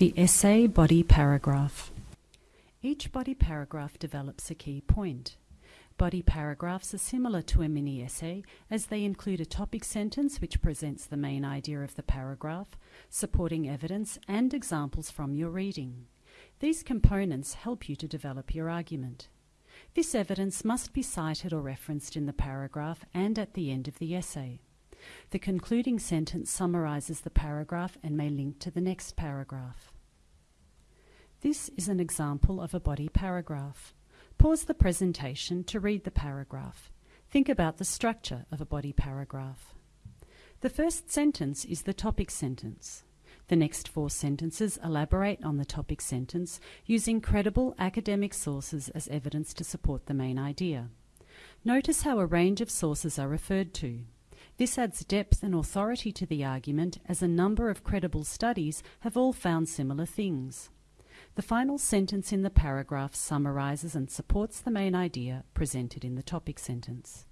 The essay body paragraph. Each body paragraph develops a key point. Body paragraphs are similar to a mini essay as they include a topic sentence which presents the main idea of the paragraph, supporting evidence, and examples from your reading. These components help you to develop your argument. This evidence must be cited or referenced in the paragraph and at the end of the essay. The concluding sentence summarizes the paragraph and may link to the next paragraph. This is an example of a body paragraph. Pause the presentation to read the paragraph. Think about the structure of a body paragraph. The first sentence is the topic sentence. The next four sentences elaborate on the topic sentence using credible academic sources as evidence to support the main idea. Notice how a range of sources are referred to. This adds depth and authority to the argument as a number of credible studies have all found similar things. The final sentence in the paragraph summarizes and supports the main idea presented in the topic sentence.